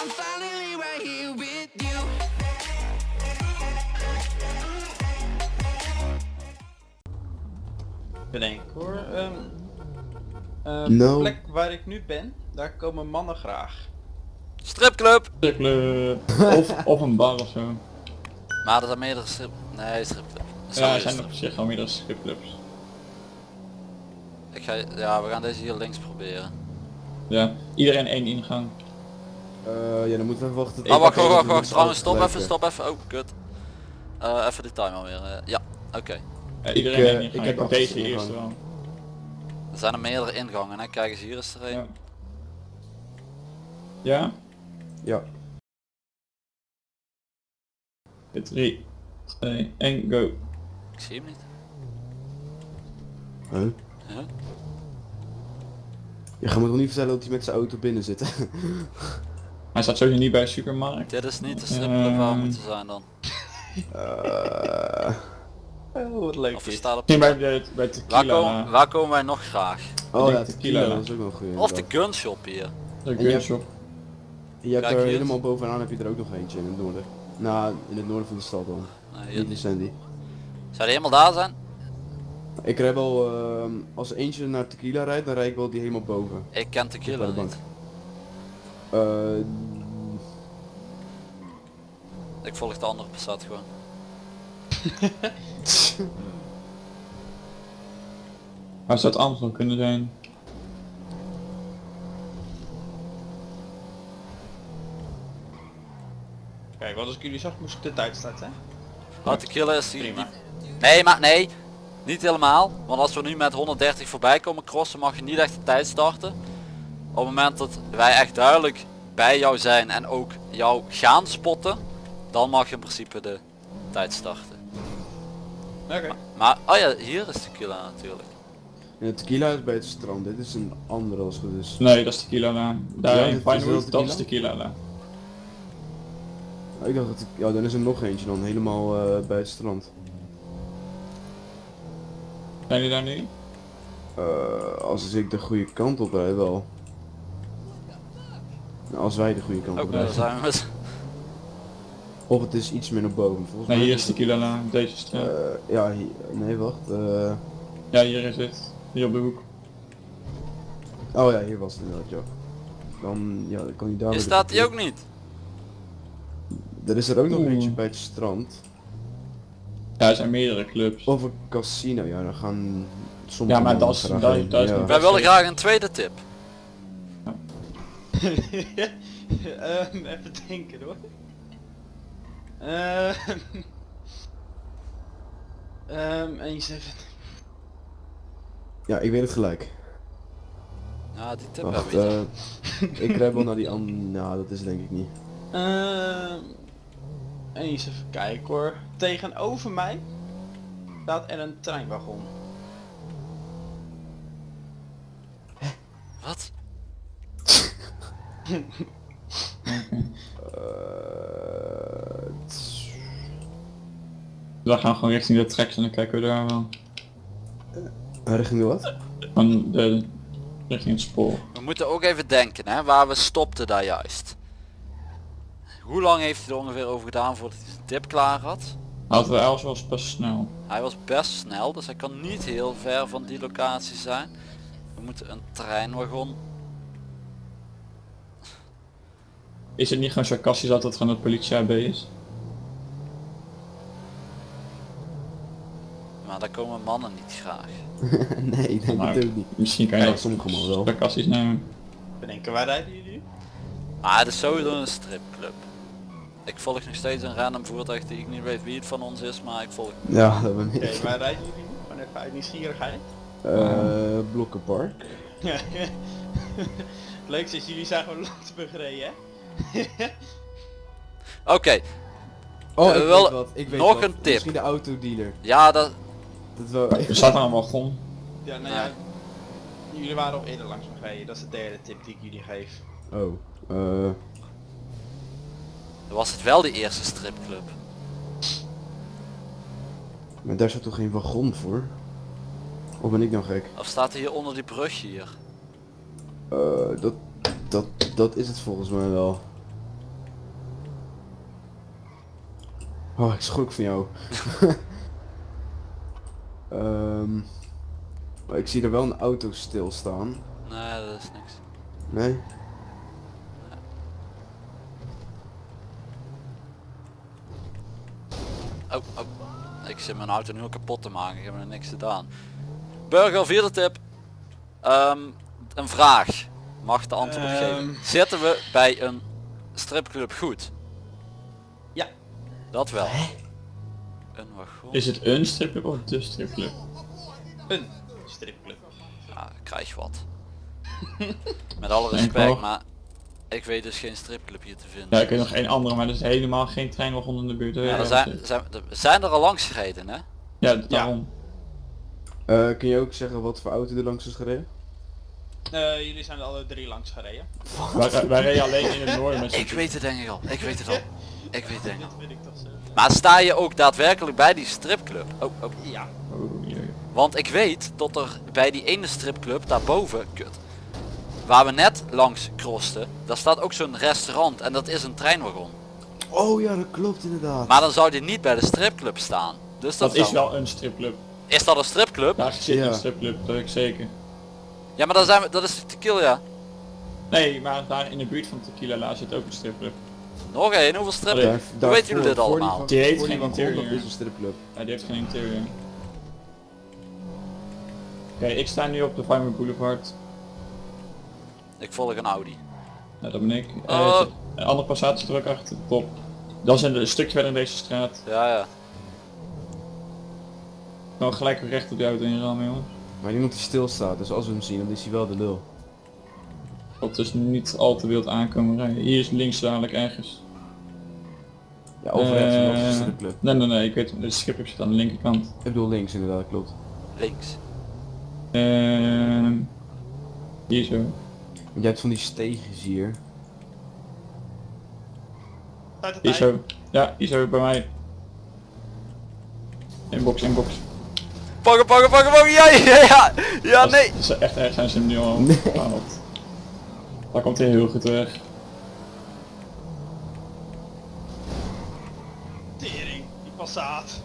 I'm finally right here with you. Bedenk hoor. ehm eh, No. De plek waar ik nu ben, daar komen mannen graag. Stripclub! Stripclub. of, of een bar of zo. Maar er zijn meerdere strip... Nee, stripclub. Ja, er zijn op zich al meerdere stripclubs. Ik ga... Ja, we gaan deze hier links proberen. Ja, iedereen één ingang. Eh, ja, dan moeten we even wachten. Oh, wacht, wacht, wacht, wacht. Trouwens, stop alles even, stop even. Oh, kut. Eh, even de timer weer. eh, ja, oké. Ja, iedereen Ik, ik heb deze eerste wel. Er zijn er meerdere ingangen, hè. Kijk eens, hier is er een. Ja. Ja? Ja. 3, 2, 1, go. Ik zie hem niet. Huh? Huh? Je gaat me toch niet vertellen dat hij met zijn auto binnen zit? Hij staat sowieso niet bij de supermarkt. Dit is niet de stripclub waar we moeten zijn dan. Eh, Oh, wat leuk Of we is. staan op... Bij, de, bij Waar tequila. komen, waar komen wij nog graag? oh ja, tequila. tequila, dat is ook wel goed. Of de gunshop hier. De gunshop. Je hebt er helemaal bovenaan heb je er ook nog eentje in het noorden. Nou, in het noorden van de stad dan. Nee, Niet Sandy. Zou die helemaal daar zijn? Ik rijd wel, ehm, als eentje naar tequila rijdt, dan rijd ik wel die helemaal boven. Ik ken tequila niet. Eh, Ik volg de andere Passat gewoon. Waar zou het anders dan kunnen zijn? Kijk, wat als ik jullie zag moest ik de tijd starten. Oh, tequila is hier. Prima. Nee, maar nee. Niet helemaal. Want als we nu met 130 voorbij komen crossen, mag je niet echt de tijd starten. Op het moment dat wij echt duidelijk bij jou zijn en ook jou gaan spotten, dan mag je in principe de tijd starten. Oké. Maar, oh ja, hier is tequila natuurlijk. ja, tequila is bij het strand, dit is een andere als het goed is. Nee, dat is tequila laan. Daar Ja, in Pinewood, dat is tequila? laan. Ik dacht dat ik, ja dan is er nog eentje dan, helemaal eh, bij het strand. Zijn jullie daar nu? Eh, als ik de goede kant op rijd wel. Nou, als wij de goede kant op daar rijden. zijn we. Of het is iets meer naar boven. Volgens Nee, mij hier is tequila laan. Deze straat. Eh, ja, hier, nee wacht. eh, Ja, hier is het. Hier op de hoek. oh ja, hier was het inderdaad, ja. Dan, ja, dan kan hij daar Hier weer staat de- hij ook niet. Er is er ook nog Oeh. eentje bij het strand. Ja, er zijn meerdere clubs. Of een casino, ja, dan gaan sommige Ja, maar dat is- dat- is ja. Wij willen graag een tweede tip. Ehm, even denken hoor. Ehm, ehm, eens even. Ja, ik weet het gelijk. Ja, die tip Wacht, hebben we niet. eh, ik rijd wel naar die andere, nou dat is denk ik niet. Ehm, eens even kijken hoor. Tegenover mij staat er een treinwagon. Wat? Eh, tss, We gaan gewoon richting de tracks en dan kijken we daar wel. richting de wat? Van de, richting het spoor. We moeten ook even denken, hè, waar we stopten daar juist. Hoe lang heeft hij er ongeveer over gedaan voordat hij zijn tip klaar had? We Els was best snel. Hij was best snel, dus hij kan niet heel ver van die locatie zijn. We moeten een treinwagon. Is het niet gewoon sarcastisch dat het gewoon het politie AB is? Maar daar komen mannen niet graag. nee, ik denk Maar het ook niet. Misschien kan je dat sommige mannen wel. sarcastisch nemen. Bedenken, waar rijden jullie? Maar het is sowieso een stripclub. Ik volg nog steeds een random voertuig die ik niet weet wie het van ons is, maar ik volg. Ja, dat ben Oké, ik. waar rijden jullie nu? Gewoon even uit nieuwsgierigheid. Eh, Blokkenpark. Leuk is, jullie zijn gewoon Landsburg gereden hè? Oké, Oh, Eh, ik wel weet wat, ik weet nog wat. een tip. Misschien de autodealer. ja dat... Dat wel, er staat een wagon. Ja, nou ja. Jullie waren al eerder langs me. Dat is de derde tip die ik jullie geef. Oh, eh... Was het wel de eerste stripclub. Maar daar staat toch geen wagon voor? Of ben ik nou gek? Of staat er hier onder die brug hier? Uh, dat, dat, dat is het volgens mij wel. Oh, ik schrok van jou. Ehm, maar ik zie er wel een auto stilstaan. Nee, dat is niks. Nee? Oh, oh. Ik zit mijn auto nu al kapot te maken. Ik heb er niks gedaan. Burger, vierde tip. Ehm, een vraag. Mag de antwoord op geven. Ehm. Zitten we bij een stripclub goed? Ja. Dat wel. Een wagon. Is het een stripclub of de stripclub? Een stripclub. Ja, krijg je wat. Met alle respect, maar ik weet dus geen stripclub hier te vinden. Ja, ik weet nog één andere, maar er is helemaal geen treinwagon in de buurt. Ja, er zijn, zijn, er zijn er al langs gereden, hè? Ja, daarom. Eh, kun je ook zeggen wat voor auto er langs is gereden? Eh, jullie zijn er alle drie langs gereden. Wij, wij reden alleen in het noorden met z'n Ik weet het denk ik al. Ik weet het al. Ik weet het weet ik toch zo. Maar sta je ook daadwerkelijk bij die stripclub? Oh, oh. Ja. Want ik weet dat er bij die ene stripclub daarboven, kut, waar we net langs crossten, daar staat ook zo'n restaurant en dat is een treinwagon. Oh ja, dat klopt inderdaad. Maar dan zou die niet bij de stripclub staan. Dus dat, Dat is wel een stripclub. Is dat een stripclub? Daar zit Ja. een stripclub, dat weet ik zeker. Ja, maar dan zijn we, dat is Tequila. Nee, maar daar in de buurt van Tequila La zit ook een stripclub. Nog één, hoeveel strippen? Hoe weten jullie dit allemaal? Die heeft geen interieur. is een stripclub. Ja, die heeft geen interieur. Oké, ik sta nu op de Farmer Boulevard. Ik volg een Audi. Nou, dat ben ik. Er zit een andere passatie er ook achter, top. Dat is een, een stukje verder in deze straat. Ja, ja. Nou, gelijk weer recht op die auto in rammen, jongens. Maar niemand die stilstaat, dus als we hem zien, dan is hij wel de lul. Dat dus niet al te wild aankomen rijden. Hier is links dadelijk ergens. Ja, of rechts, Eh, dat is. Nee, nee, nee, ik weet het. De schip zit aan de linkerkant. Ik bedoel links inderdaad, klopt. Links. Ehm hier zo. Want jij hebt van die steegjes hier. Hier zo. Ja, hier zo bij mij. Inbox, inbox. Pakken, pakken, pakken, pakken, ja, ja, ja, ja, nee. Dat is echt erg zijn ze nu al Nee. Daar komt hij heel goed weg. Tering, die passaat.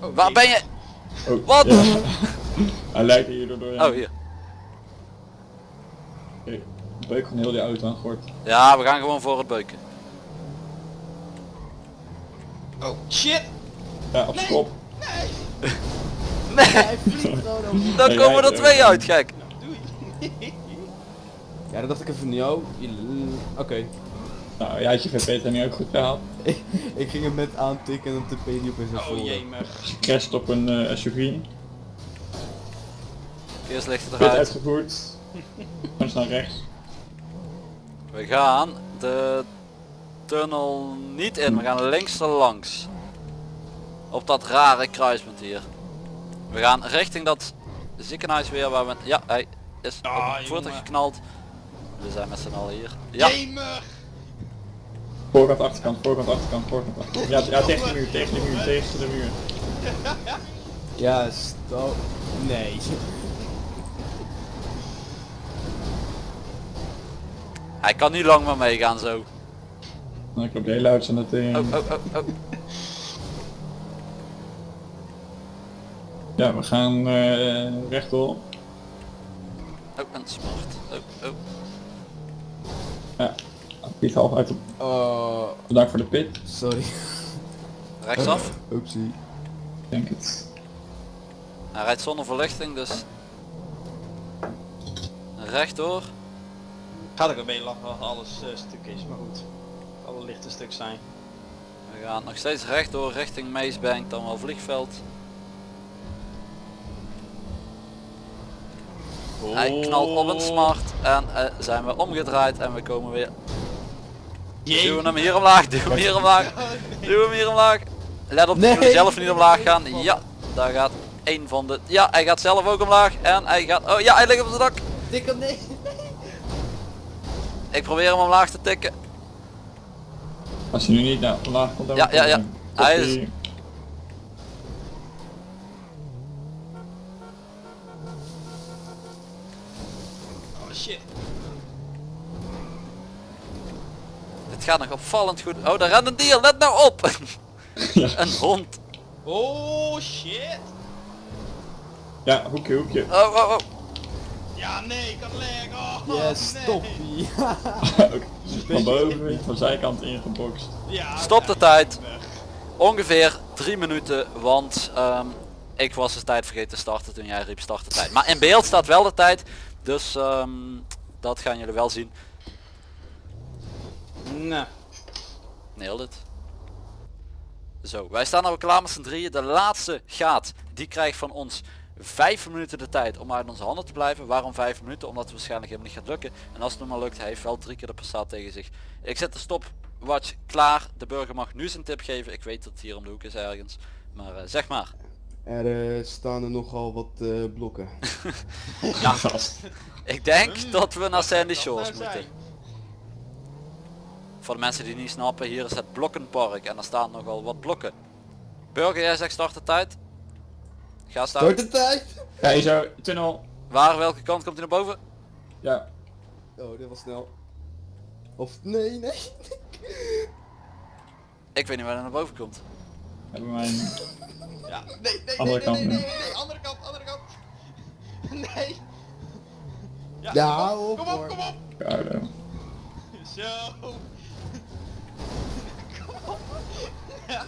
Oh, Waar ben je? Oh, Wat? ja. Hij lijkt hier doorheen. Oh, hier. Oké, Beuk gewoon heel die auto aan gort. Ja, we gaan gewoon voor het beuken. Oh shit! Ja, op zijn kop. Nee, dan Nee, komen jij- er twee uit, gek. Doei! Ja, dat dacht ik even van jou. Oké. Nou, jij had je VP niet ook goed gehaald. ik ging hem net aantikken en dan tippe je die op in zijn Oh folder. jemig. Crasht op een eh, SUV. Eerst ligt het eruit. uitgevoerd. Gewoon naar rechts. We gaan de tunnel niet in, we gaan links er langs. Op dat rare kruispunt hier. We gaan richting dat ziekenhuis weer waar we... Ja, hij is Ah, op het voertuig jongen. geknald. We zijn met z'n allen hier. Ja, Jemig! Voorkant, achterkant, voorkant, achterkant, voorkant, achterkant. Ja, ja, tegen de muur, tegen de muur, tegen de muur. Ja, stop. Nee. hij kan niet lang meer meegaan zo. Nou, ik de hele auto aan het tegen. Oh, oh, oh, oh. Ja, we gaan eh rechtdoor. Oh, een smart. Oh, oh. Ja, Piet half uit. op- Oh, Bedankt voor de pit. sorry. Rechtsaf. Oepsie. Ik denk het. Hij rijdt zonder verlichting, dus... Rechtdoor. Gaat ik een beetje lachen als alles eh, stuk is, maar goed. Alle lichte stuk zijn. We gaan nog steeds rechtdoor richting Meesbank, dan wel vliegveld. Hij knalt op een smart en eh, zijn we omgedraaid en we komen weer. Duwen hem hier omlaag, duwen hem hier omlaag, duwen hem hier omlaag. Let op, Nee. zelf niet omlaag gaan. Ja, daar gaat een van de... Ja, hij gaat zelf ook omlaag en hij gaat... Oh ja, hij ligt op zijn dak. Dikke nee. Ik probeer hem omlaag te tikken. Als je nu niet naar omlaag komt, dan Ja, ja, ja. Hij is- hier. Oh shit. Het gaat nog opvallend goed. Oh, daar rent een dier. Let nou op. Ja. een hond. Oh shit! Ja, hoekje, hoekje. Oh, oh, oh. Ja nee, ik had leg. Oh, Yes, nee. van boven, van zijkant ingeboxt. Ja, Stop de tijd. weg. Ongeveer drie minuten, want ehm, ik was de tijd vergeten te starten toen jij riep starten tijd. Maar in beeld staat wel de tijd, dus ehm, dat gaan jullie wel zien. Nou, Nailed it. Zo, wij staan nou klaar met z'n drieën. De laatste gaat, die krijgt van ons vijf minuten de tijd om uit onze handen te blijven. Waarom vijf minuten? Omdat het waarschijnlijk helemaal niet gaat lukken. En als het nog maar lukt, hij heeft wel drie keer de passaat tegen zich. Ik zet de stopwatch klaar. De burger mag nu zijn tip geven. Ik weet dat het hier om de hoek is ergens. Maar eh, zeg maar. Er eh, staan er nogal wat eh, blokken. Ja, ik denk Hmm, dat we naar Sandy Shores nou moeten. Voor de mensen die niet snappen, hier is het blokkenpark en er staan nogal wat blokken. Burger, jij zegt start de tijd. Ga staan. Start de tijd! Ja, je zou, tunnel. Waar, welke kant komt hij naar boven? Ja, Oh, dit was snel. Of nee, nee. Ik weet niet waar hij naar boven komt. hebben wij een... Ja, nee, nee, Andere nee, kant nee, nee, nee, nee, andere kant, andere kant. Nee. Ja, Ja, kom op, op, kom op, kom op. Zo. Kom op. Ja.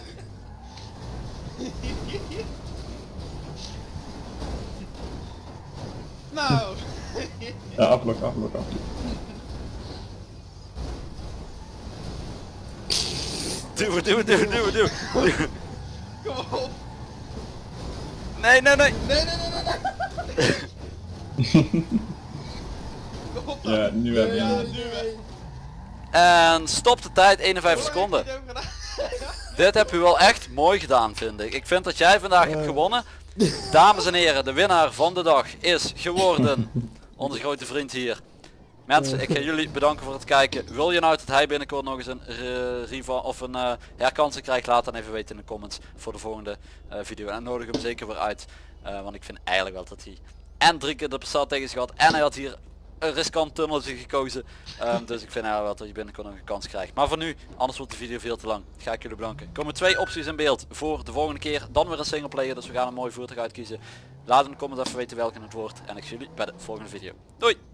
Nou. Ja, afblok, afblok, afblok. Duw, duw, duw, duw, duw. Kom op. Nee, nee, nee. Nee, nee, nee, nee, nee. Kom op dan. Ja, nu heb je Ja, nu. En stop de tijd, 51 Hoor, seconden. Dit heb je wel echt mooi gedaan vind ik. Ik vind dat jij vandaag hebt gewonnen. Dames en heren, de winnaar van de dag is geworden onze grote vriend hier. Mensen, ik ga jullie bedanken voor het kijken. Wil je nou dat hij binnenkort nog eens een uh, rival of een eh, herkansing krijgt, laat dan even weten in de comments voor de volgende eh, video. En nodig hem zeker weer uit. eh, want ik vind eigenlijk wel dat hij en drie keer de passat tegen zich had en hij had hier een riskant tunneltje gekozen. Ehm, dus ik vind eigenlijk wel dat je binnenkort nog een kans krijgt. Maar voor nu, anders wordt de video veel te lang. Ga ik jullie bedanken. Komen twee opties in beeld voor de volgende keer. Dan weer een singleplayer, dus we gaan een mooi voertuig uitkiezen. Laat in de comments even weten welke het wordt. En ik zie jullie bij de volgende video. Doei!